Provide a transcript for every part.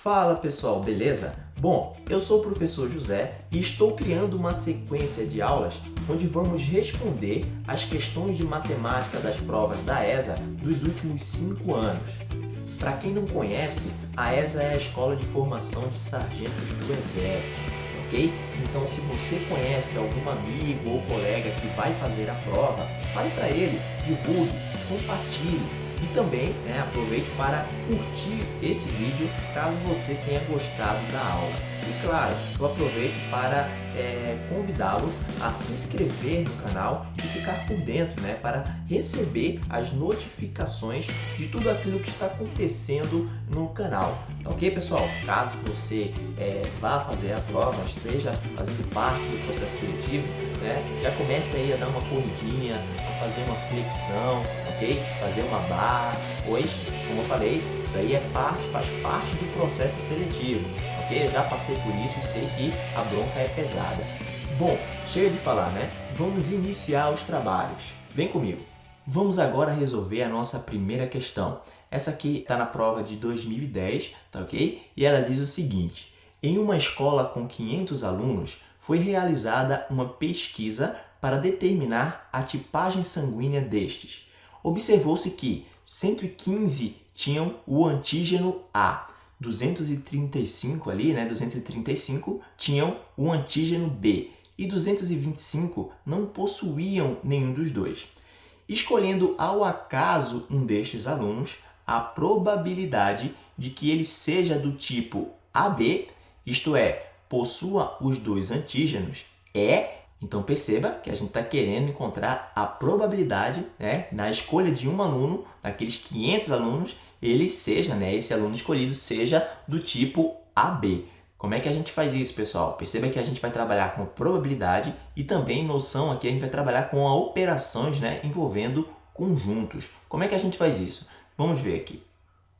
Fala pessoal, beleza? Bom, eu sou o professor José e estou criando uma sequência de aulas onde vamos responder as questões de matemática das provas da ESA dos últimos 5 anos. Para quem não conhece, a ESA é a Escola de Formação de Sargentos do Exército, ok? Então se você conhece algum amigo ou colega que vai fazer a prova, fale para ele, divulgue, compartilhe, e também né, aproveite para curtir esse vídeo caso você tenha gostado da aula. E claro, eu aproveito para é, convidá-lo a se inscrever no canal e ficar por dentro, né, para receber as notificações de tudo aquilo que está acontecendo no canal. Tá ok, pessoal? Caso você é, vá fazer a prova, esteja fazendo parte do processo seletivo, né, já comece aí a dar uma corridinha, a fazer uma flexão, Fazer uma barra, pois, como eu falei, isso aí é parte, faz parte do processo seletivo, ok? Eu já passei por isso e sei que a bronca é pesada. Bom, chega de falar, né? Vamos iniciar os trabalhos. Vem comigo. Vamos agora resolver a nossa primeira questão. Essa aqui está na prova de 2010, tá ok? E ela diz o seguinte, em uma escola com 500 alunos, foi realizada uma pesquisa para determinar a tipagem sanguínea destes observou-se que 115 tinham o antígeno A, 235 ali, né, 235 tinham o antígeno B e 225 não possuíam nenhum dos dois. Escolhendo ao acaso um destes alunos, a probabilidade de que ele seja do tipo AB, isto é, possua os dois antígenos, é então perceba que a gente está querendo encontrar a probabilidade né, na escolha de um aluno, daqueles 500 alunos, ele seja, né, esse aluno escolhido seja do tipo AB. Como é que a gente faz isso, pessoal? Perceba que a gente vai trabalhar com probabilidade e também noção aqui a gente vai trabalhar com operações né, envolvendo conjuntos. Como é que a gente faz isso? Vamos ver aqui.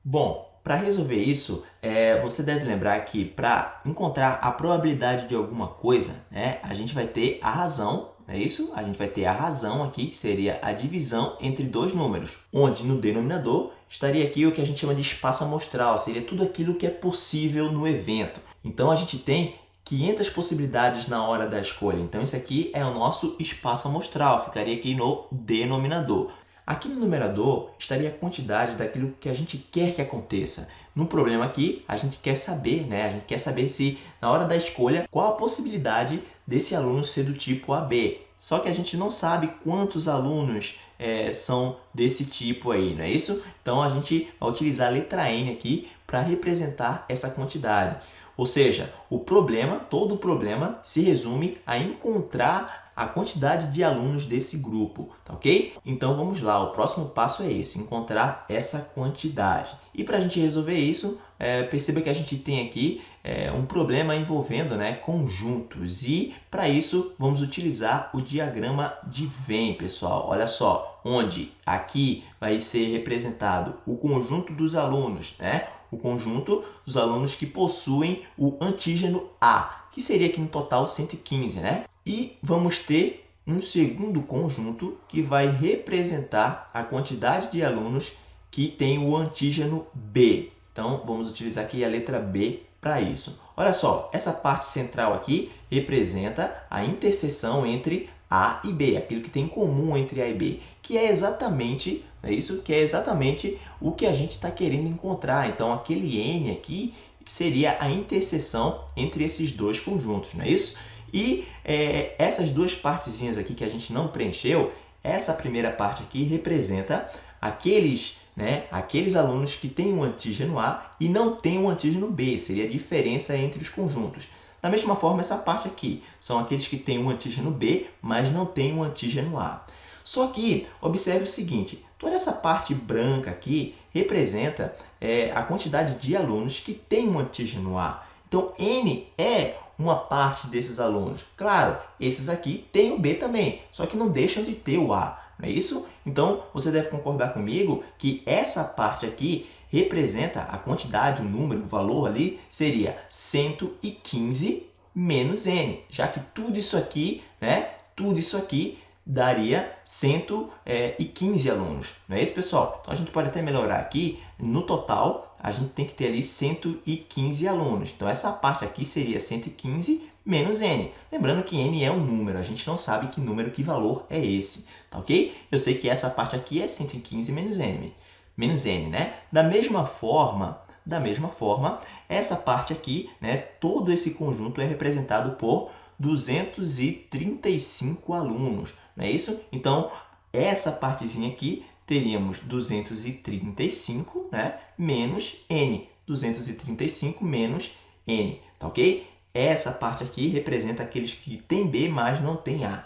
Bom, para resolver isso, é, você deve lembrar que para encontrar a probabilidade de alguma coisa, né, a gente vai ter a razão, é isso? A gente vai ter a razão aqui, que seria a divisão entre dois números, onde no denominador estaria aqui o que a gente chama de espaço amostral, seria tudo aquilo que é possível no evento. Então, a gente tem 500 possibilidades na hora da escolha. Então, esse aqui é o nosso espaço amostral, ficaria aqui no denominador. Aqui no numerador estaria a quantidade daquilo que a gente quer que aconteça. No problema aqui, a gente quer saber, né? A gente quer saber se na hora da escolha, qual a possibilidade desse aluno ser do tipo AB. Só que a gente não sabe quantos alunos é, são desse tipo aí, não é isso? Então a gente vai utilizar a letra N aqui para representar essa quantidade. Ou seja, o problema, todo problema se resume a encontrar a quantidade de alunos desse grupo, tá ok? Então vamos lá, o próximo passo é esse, encontrar essa quantidade. E para a gente resolver isso, é, perceba que a gente tem aqui é, um problema envolvendo né, conjuntos e para isso vamos utilizar o diagrama de Venn, pessoal. Olha só, onde aqui vai ser representado o conjunto dos alunos, né? o conjunto dos alunos que possuem o antígeno A, que seria aqui no total 115, né? E vamos ter um segundo conjunto que vai representar a quantidade de alunos que tem o antígeno B. Então, vamos utilizar aqui a letra B para isso. Olha só, essa parte central aqui representa a interseção entre A e B, aquilo que tem em comum entre A e B, que é exatamente, é isso? Que é exatamente o que a gente está querendo encontrar. Então, aquele N aqui seria a interseção entre esses dois conjuntos, não é isso? E é, essas duas partezinhas aqui que a gente não preencheu, essa primeira parte aqui representa aqueles, né, aqueles alunos que têm um antígeno A e não têm um antígeno B, seria a diferença entre os conjuntos. Da mesma forma, essa parte aqui são aqueles que têm um antígeno B, mas não têm um antígeno A. Só que, observe o seguinte, toda essa parte branca aqui representa é, a quantidade de alunos que têm um antígeno A. Então, N é uma parte desses alunos. Claro, esses aqui têm o B também, só que não deixam de ter o A, não é isso? Então, você deve concordar comigo que essa parte aqui representa a quantidade, o número, o valor ali, seria 115 menos N, já que tudo isso aqui, né, tudo isso aqui daria 115 alunos, não é isso, pessoal? Então, a gente pode até melhorar aqui no total, a gente tem que ter ali 115 alunos. Então, essa parte aqui seria 115 menos n. Lembrando que n é um número, a gente não sabe que número, que valor é esse, tá ok? Eu sei que essa parte aqui é 115 menos n, menos n, né? Da mesma forma, da mesma forma, essa parte aqui, né, todo esse conjunto é representado por 235 alunos, não é isso? Então, essa partezinha aqui, teríamos 235 né, menos n. 235 menos n, tá ok? Essa parte aqui representa aqueles que têm B, mas não têm A.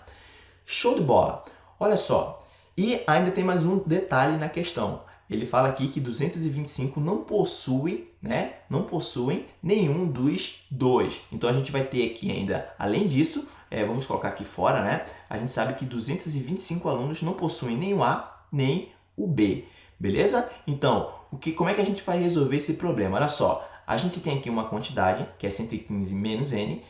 Show de bola! Olha só, e ainda tem mais um detalhe na questão. Ele fala aqui que 225 não possui, né, não possuem nenhum dos dois. Então, a gente vai ter aqui ainda, além disso, é, vamos colocar aqui fora, né, a gente sabe que 225 alunos não possuem o A, nem o B. Beleza? Então, o que, como é que a gente vai resolver esse problema? Olha só, a gente tem aqui uma quantidade, que é 115 menos n,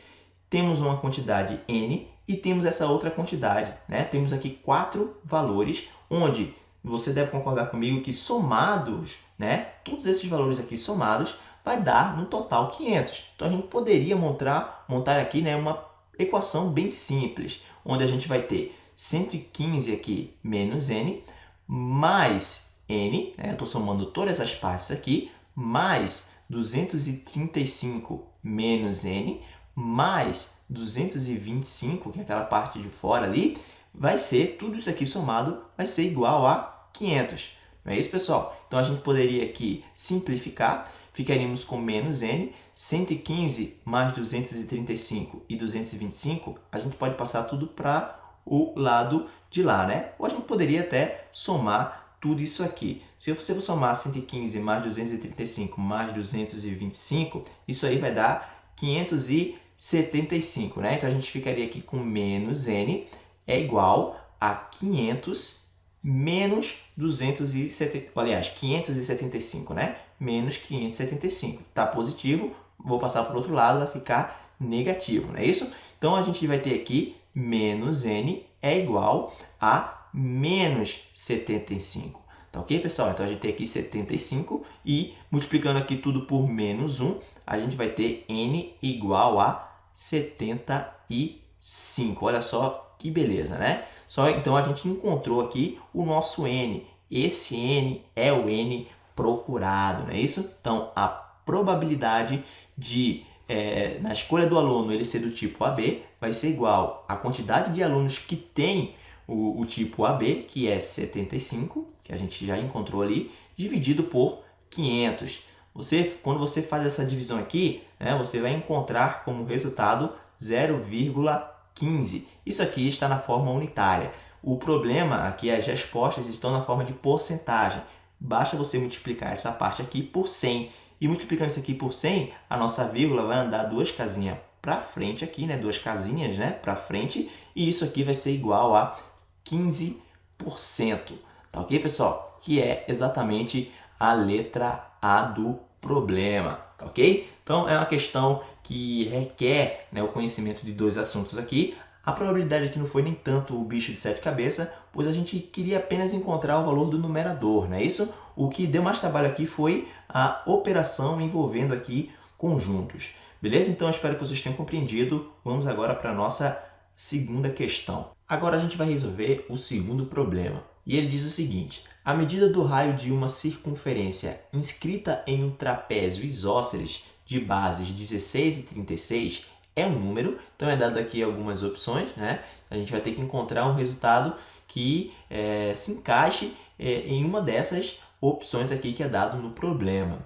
temos uma quantidade n e temos essa outra quantidade. Né? Temos aqui quatro valores, onde você deve concordar comigo que somados, né, todos esses valores aqui somados, vai dar no total 500. Então, a gente poderia montar, montar aqui né, uma equação bem simples, onde a gente vai ter 115 aqui menos n, mais n, né, eu estou somando todas essas partes aqui, mais 235 menos n, mais 225, que é aquela parte de fora ali, vai ser, tudo isso aqui somado, vai ser igual a 500. Não é isso, pessoal? Então, a gente poderia aqui simplificar, ficaríamos com menos n, 115 mais 235 e 225, a gente pode passar tudo para o lado de lá, né? Ou a gente poderia até somar tudo isso aqui. Se você somar 115 mais 235 mais 225, isso aí vai dar 575, né? Então, a gente ficaria aqui com menos n é igual a 500 menos 270, aliás, 575, né? Menos 575. Está positivo, vou passar para o outro lado, vai ficar negativo, não é isso? Então, a gente vai ter aqui menos n é igual a menos 75. Tá ok, pessoal? Então, a gente tem aqui 75 e multiplicando aqui tudo por menos 1, a gente vai ter n igual a 75. Olha só que beleza, né? Só então a gente encontrou aqui o nosso n. Esse n é o n procurado, não é isso? Então, a probabilidade de é, na escolha do aluno ele ser do tipo AB, vai ser igual à quantidade de alunos que tem o, o tipo AB, que é 75, que a gente já encontrou ali, dividido por 500. Você, quando você faz essa divisão aqui, né, você vai encontrar como resultado 0,15. Isso aqui está na forma unitária. O problema aqui é as respostas estão na forma de porcentagem. Basta você multiplicar essa parte aqui por 100 e multiplicando isso aqui por 100, a nossa vírgula vai andar duas casinhas para frente aqui, né? duas casinhas né? para frente, e isso aqui vai ser igual a 15%. Tá ok, pessoal? Que é exatamente a letra A do problema, tá ok? Então, é uma questão que requer né, o conhecimento de dois assuntos aqui. A probabilidade aqui não foi nem tanto o bicho de sete cabeças, pois a gente queria apenas encontrar o valor do numerador, não é isso? O que deu mais trabalho aqui foi a operação envolvendo aqui conjuntos. Beleza? Então, espero que vocês tenham compreendido. Vamos agora para a nossa segunda questão. Agora a gente vai resolver o segundo problema. E ele diz o seguinte, a medida do raio de uma circunferência inscrita em um trapézio isósceles de bases 16 e 36 é um número, então é dado aqui algumas opções, né? A gente vai ter que encontrar um resultado que é, se encaixe é, em uma dessas opções aqui que é dado no problema.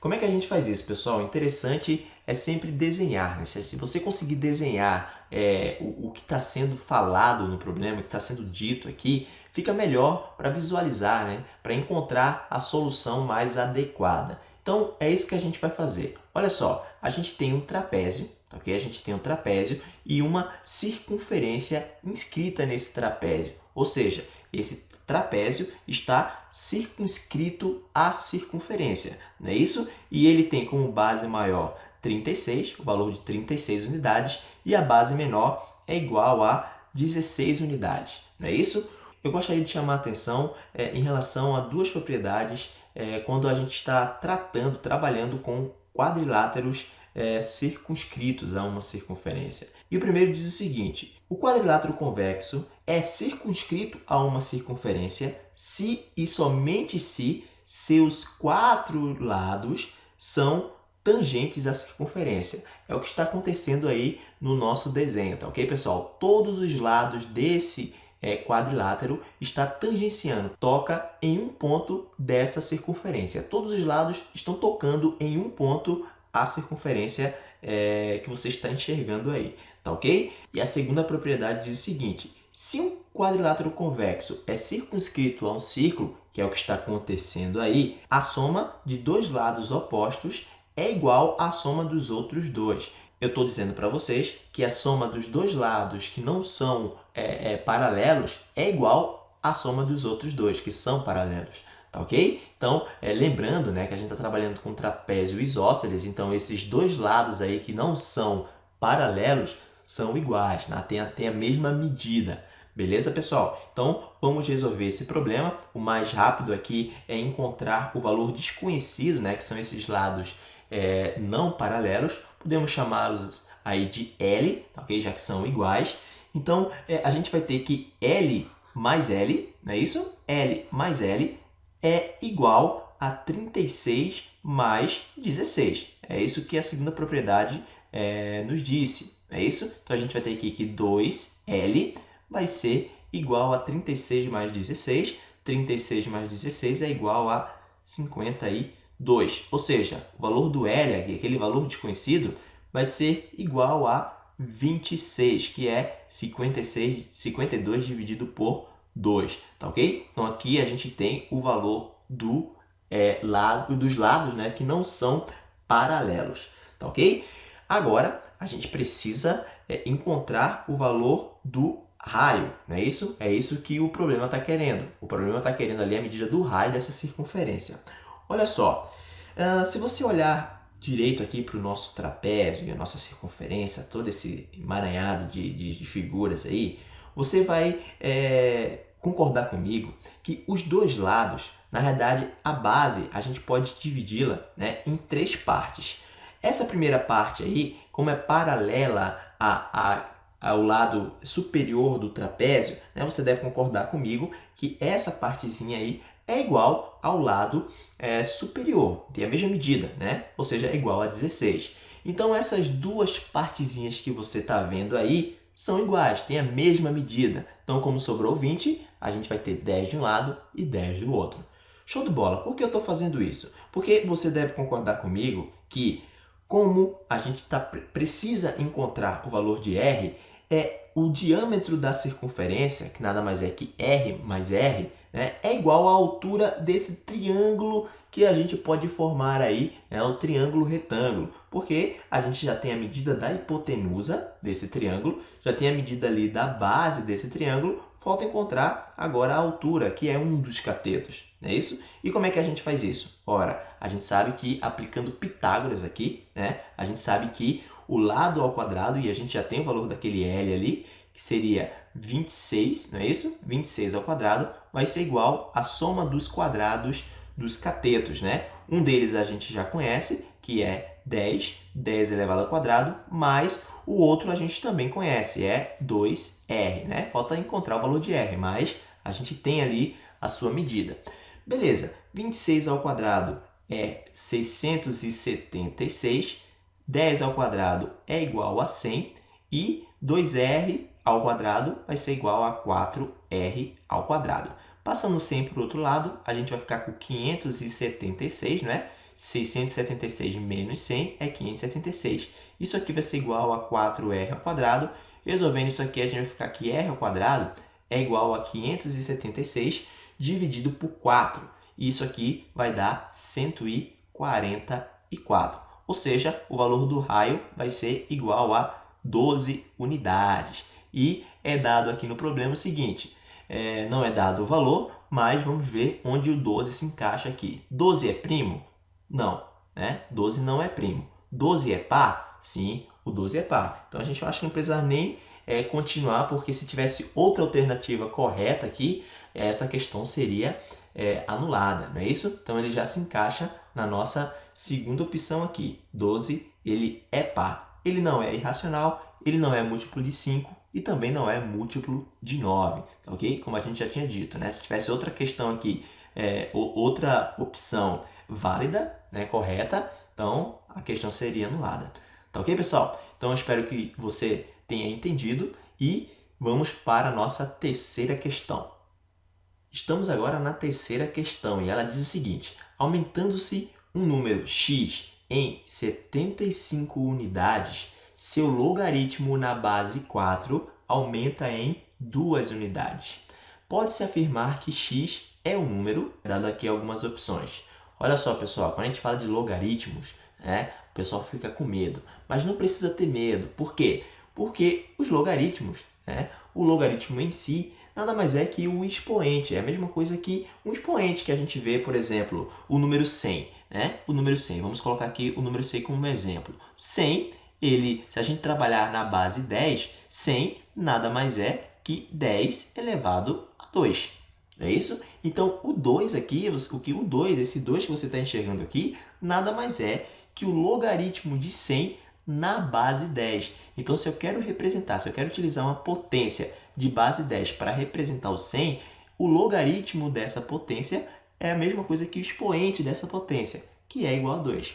Como é que a gente faz isso, pessoal? Interessante é sempre desenhar. Né? Se você conseguir desenhar é, o, o, que está sendo falado no problema, o que está sendo dito aqui, fica melhor para visualizar, né? para encontrar a solução mais adequada. Então, é isso que a gente vai fazer. Olha só, a gente tem um trapézio, ok? A gente tem um trapézio e uma circunferência inscrita nesse trapézio. Ou seja, esse trapézio está circunscrito à circunferência, não é isso? E ele tem como base maior 36, o valor de 36 unidades, e a base menor é igual a 16 unidades, não é isso? Eu gostaria de chamar a atenção é, em relação a duas propriedades é, quando a gente está tratando, trabalhando com quadriláteros é, circunscritos a uma circunferência. E o primeiro diz o seguinte, o quadrilátero convexo é circunscrito a uma circunferência se e somente se seus quatro lados são tangentes à circunferência. É o que está acontecendo aí no nosso desenho, tá ok, pessoal? Todos os lados desse é, quadrilátero está tangenciando, toca em um ponto dessa circunferência. Todos os lados estão tocando em um ponto a circunferência é, que você está enxergando aí, tá ok? E a segunda propriedade diz o seguinte, se um quadrilátero convexo é circunscrito a um círculo, que é o que está acontecendo aí, a soma de dois lados opostos é igual à soma dos outros dois. Eu estou dizendo para vocês que a soma dos dois lados que não são é, é, paralelos é igual à soma dos outros dois, que são paralelos. Tá ok? Então, é, lembrando né, que a gente está trabalhando com trapézio isósceles, então esses dois lados aí que não são paralelos são iguais, né? tem, tem a mesma medida. Beleza, pessoal? Então, vamos resolver esse problema. O mais rápido aqui é encontrar o valor desconhecido, né, que são esses lados é, não paralelos. Podemos chamá-los aí de L, tá ok? já que são iguais. Então, é, a gente vai ter que L mais L, não é isso? L mais L é igual a 36 mais 16. É isso que a segunda propriedade é, nos disse, é isso? Então, a gente vai ter aqui que 2L vai ser igual a 36 mais 16. 36 mais 16 é igual a 52. Ou seja, o valor do L, aquele valor desconhecido, vai ser igual a 26, que é 56, 52 dividido por 2, tá ok? Então aqui a gente tem o valor do é, lado, dos lados né, que não são paralelos, tá ok? Agora a gente precisa é, encontrar o valor do raio, não é isso? É isso que o problema está querendo. O problema está querendo ali a medida do raio dessa circunferência. Olha só, uh, se você olhar direito aqui para o nosso trapézio a nossa circunferência, todo esse emaranhado de, de, de figuras aí, você vai é, concordar comigo que os dois lados, na verdade, a base, a gente pode dividi-la né, em três partes. Essa primeira parte aí, como é paralela a, a ao lado superior do trapézio, né, você deve concordar comigo que essa partezinha aí é igual ao lado é, superior, tem a mesma medida, né? ou seja, é igual a 16. Então essas duas partezinhas que você está vendo aí são iguais, têm a mesma medida. Então como sobrou 20, a gente vai ter 10 de um lado e 10 do outro. Show de bola! Por que eu estou fazendo isso? Porque você deve concordar comigo que como a gente tá, precisa encontrar o valor de R, é o diâmetro da circunferência, que nada mais é que R mais R, né, é igual à altura desse triângulo que a gente pode formar aí, é o triângulo retângulo, porque a gente já tem a medida da hipotenusa desse triângulo, já tem a medida ali da base desse triângulo, falta encontrar agora a altura, que é um dos catetos, não é isso? E como é que a gente faz isso? Ora, a gente sabe que aplicando Pitágoras aqui, né, a gente sabe que o lado ao quadrado, e a gente já tem o valor daquele L ali, que seria 26, não é isso? 26 ao quadrado vai ser igual à soma dos quadrados dos catetos, né? Um deles a gente já conhece, que é 10, 10 elevado ao quadrado, mais o outro a gente também conhece, é 2R, né? Falta encontrar o valor de R, mas a gente tem ali a sua medida. Beleza, 26 ao quadrado é 676 10 ao quadrado é igual a 100 e 2r ao quadrado vai ser igual a 4r ao quadrado. Passando 100 para o outro lado, a gente vai ficar com 576, né? 676 menos 100 é 576. Isso aqui vai ser igual a 4r ao quadrado. Resolvendo isso aqui, a gente vai ficar que r ao quadrado é igual a 576 dividido por 4. Isso aqui vai dar 144 ou seja, o valor do raio vai ser igual a 12 unidades. E é dado aqui no problema o seguinte, é, não é dado o valor, mas vamos ver onde o 12 se encaixa aqui. 12 é primo? Não, né? 12 não é primo. 12 é par? Sim, o 12 é par. Então a gente acha que não precisa nem é, continuar, porque se tivesse outra alternativa correta aqui, essa questão seria é, anulada, não é isso? Então, ele já se encaixa na nossa segunda opção aqui. 12, ele é par. Ele não é irracional, ele não é múltiplo de 5 e também não é múltiplo de 9, ok? Como a gente já tinha dito, né? Se tivesse outra questão aqui, é, outra opção válida, né, correta, então a questão seria anulada. Tá ok, pessoal? Então eu espero que você tenha entendido e vamos para a nossa terceira questão. Estamos agora na terceira questão e ela diz o seguinte, aumentando-se um número x em 75 unidades, seu logaritmo na base 4 aumenta em 2 unidades. Pode-se afirmar que x é um número, dado aqui algumas opções. Olha só, pessoal, quando a gente fala de logaritmos, né, o pessoal fica com medo. Mas não precisa ter medo. Por quê? Porque os logaritmos, né, o logaritmo em si, nada mais é que o expoente. É a mesma coisa que um expoente que a gente vê, por exemplo, o número 100. Né? O número 100, vamos colocar aqui o número 100 como exemplo. 100, ele, se a gente trabalhar na base 10, 100 nada mais é que 10 elevado a 2. É isso? Então, o 2 aqui, o que o 2, esse 2 que você está enxergando aqui, nada mais é que o logaritmo de 100 na base 10. Então, se eu quero representar, se eu quero utilizar uma potência de base 10 para representar o 100, o logaritmo dessa potência é a mesma coisa que o expoente dessa potência, que é igual a 2.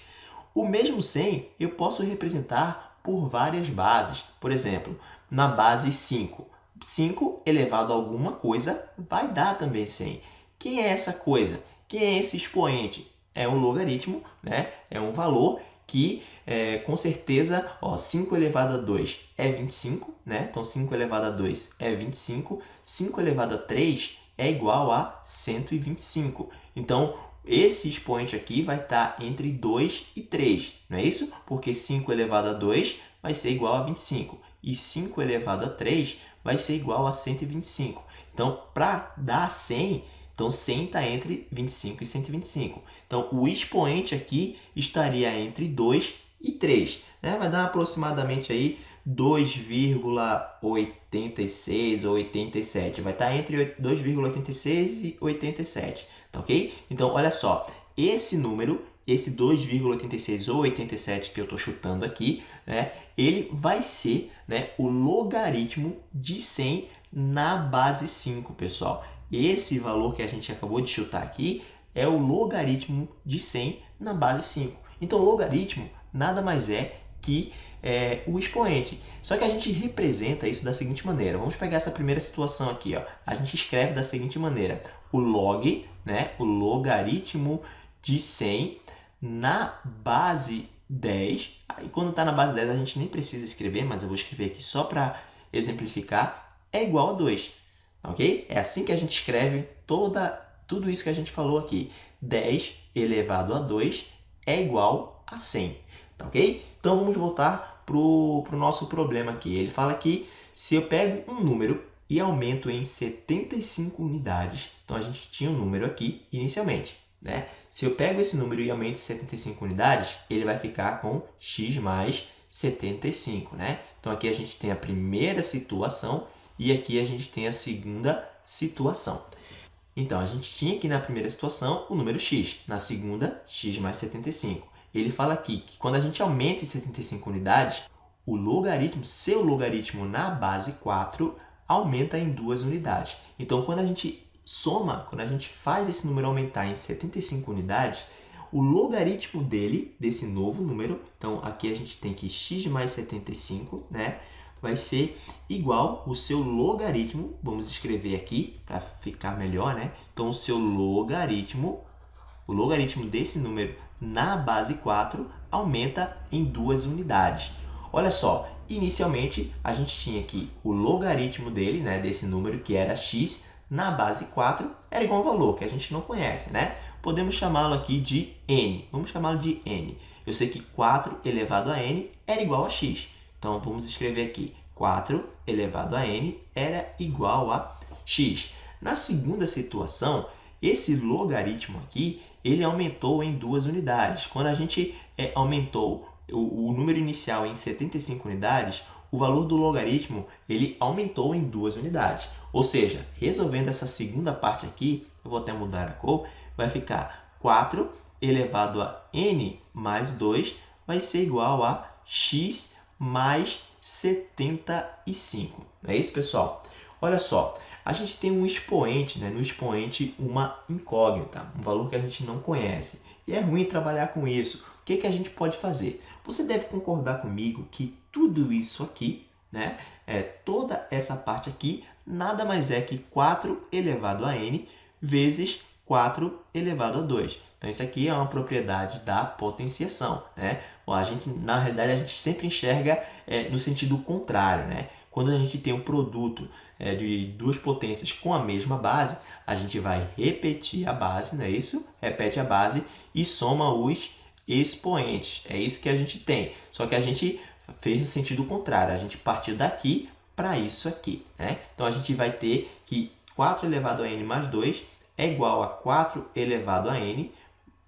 O mesmo 100 eu posso representar por várias bases. Por exemplo, na base 5. 5 elevado a alguma coisa vai dar também 100. Quem é essa coisa? Quem é esse expoente? É um logaritmo, né? é um valor que é, com certeza, ó, 5 elevado a 2 é 25, né? Então 5 elevado a 2 é 25, 5 elevado a 3 é igual a 125. Então, esse expoente aqui vai estar entre 2 e 3, não é isso? Porque 5 elevado a 2 vai ser igual a 25 e 5 elevado a 3 vai ser igual a 125. Então, para dar 100, então 100 está entre 25 e 125. Então, o expoente aqui estaria entre 2 e 3. Né? Vai dar aproximadamente aí 2,86 ou 87. Vai estar entre 2,86 e 87, tá ok? Então, olha só, esse número, esse 2,86 ou 87 que eu estou chutando aqui, né, ele vai ser né, o logaritmo de 100 na base 5, pessoal. Esse valor que a gente acabou de chutar aqui é o logaritmo de 100 na base 5. Então, logaritmo nada mais é que é, o expoente. Só que a gente representa isso da seguinte maneira. Vamos pegar essa primeira situação aqui. Ó. A gente escreve da seguinte maneira. O log, né, o logaritmo de 100 na base 10. E quando está na base 10 a gente nem precisa escrever, mas eu vou escrever aqui só para exemplificar. É igual a 2. Ok? É assim que a gente escreve toda tudo isso que a gente falou aqui. 10 elevado a 2 é igual a 100, tá ok? Então, vamos voltar para o nosso problema aqui. Ele fala que se eu pego um número e aumento em 75 unidades, então a gente tinha um número aqui inicialmente, né? Se eu pego esse número e aumento em 75 unidades, ele vai ficar com x mais 75, né? Então, aqui a gente tem a primeira situação e aqui a gente tem a segunda situação. Então, a gente tinha aqui na primeira situação o número x, na segunda, x mais 75. Ele fala aqui que quando a gente aumenta em 75 unidades, o logaritmo, seu logaritmo na base 4, aumenta em duas unidades. Então, quando a gente soma, quando a gente faz esse número aumentar em 75 unidades, o logaritmo dele, desse novo número, então aqui a gente tem que x mais 75, né? vai ser igual o seu logaritmo, vamos escrever aqui para ficar melhor, né? Então, o seu logaritmo, o logaritmo desse número na base 4 aumenta em duas unidades. Olha só, inicialmente a gente tinha aqui o logaritmo dele, né, desse número que era x, na base 4 era igual a um valor que a gente não conhece, né? Podemos chamá-lo aqui de n. Vamos chamá-lo de n. Eu sei que 4 elevado a n era igual a x. Então, vamos escrever aqui 4 elevado a n era igual a x. Na segunda situação, esse logaritmo aqui, ele aumentou em duas unidades. Quando a gente é, aumentou o, o, número inicial em 75 unidades, o valor do logaritmo ele aumentou em duas unidades. Ou seja, resolvendo essa segunda parte aqui, eu vou até mudar a cor, vai ficar 4 elevado a n mais 2 vai ser igual a x mais 75. É isso, pessoal? Olha só, a gente tem um expoente, né? no expoente uma incógnita, um valor que a gente não conhece. E é ruim trabalhar com isso. O que, que a gente pode fazer? Você deve concordar comigo que tudo isso aqui, né, é, toda essa parte aqui, nada mais é que 4 elevado a n vezes 4 elevado a 2. Então, isso aqui é uma propriedade da potenciação. Né? A gente, na realidade, a gente sempre enxerga é, no sentido contrário. Né? Quando a gente tem um produto é, de duas potências com a mesma base, a gente vai repetir a base, não é isso? Repete a base e soma os expoentes. É isso que a gente tem. Só que a gente fez no sentido contrário. A gente partiu daqui para isso aqui. Né? Então, a gente vai ter que 4 elevado a n mais 2 é igual a 4 elevado a n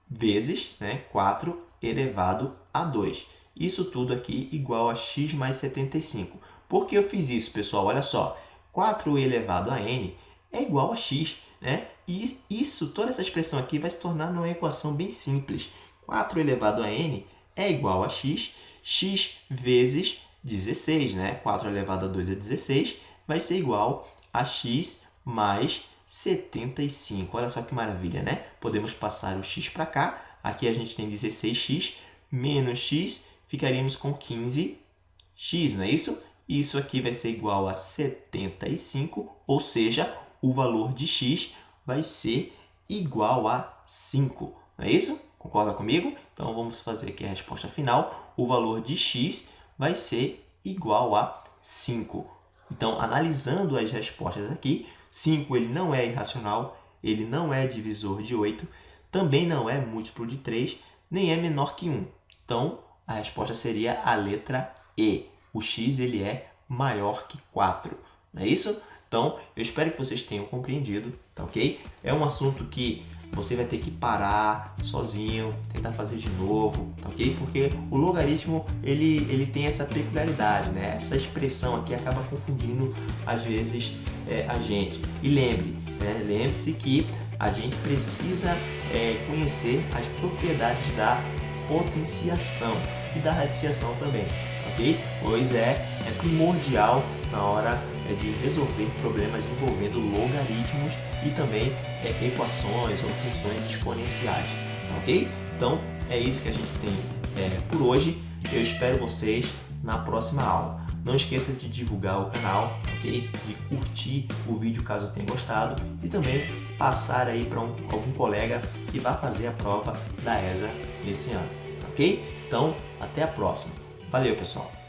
vezes né, 4 elevado a 2. Isso tudo aqui igual a x mais 75. Por que eu fiz isso, pessoal? Olha só, 4 elevado a n é igual a x. Né? E isso, toda essa expressão aqui vai se tornar uma equação bem simples. 4 elevado a n é igual a x, x vezes 16, né? 4 elevado a 2 é 16, vai ser igual a x mais 75. Olha só que maravilha, né? Podemos passar o x para cá. Aqui a gente tem 16x menos x, ficaríamos com 15x, não é isso? Isso aqui vai ser igual a 75, ou seja, o valor de x vai ser igual a 5. Não é isso? Concorda comigo? Então, vamos fazer aqui a resposta final. O valor de x vai ser igual a 5. Então, analisando as respostas aqui, 5 ele não é irracional, ele não é divisor de 8, também não é múltiplo de 3, nem é menor que 1. Então, a resposta seria a letra E. O x ele é maior que 4. Não é isso? Então, eu espero que vocês tenham compreendido, tá ok? É um assunto que você vai ter que parar sozinho, tentar fazer de novo, tá ok? Porque o logaritmo, ele, ele tem essa peculiaridade, né? Essa expressão aqui acaba confundindo, às vezes, é, a gente. E lembre, né? lembre-se que a gente precisa é, conhecer as propriedades da potenciação e da radiciação também, ok? Pois é, é primordial na hora é de resolver problemas envolvendo logaritmos e também é, equações ou funções exponenciais, tá ok? Então, é isso que a gente tem é, por hoje. Eu espero vocês na próxima aula. Não esqueça de divulgar o canal, ok? De curtir o vídeo caso tenha gostado e também passar aí para um, algum colega que vai fazer a prova da ESA nesse ano, ok? Então, até a próxima. Valeu, pessoal!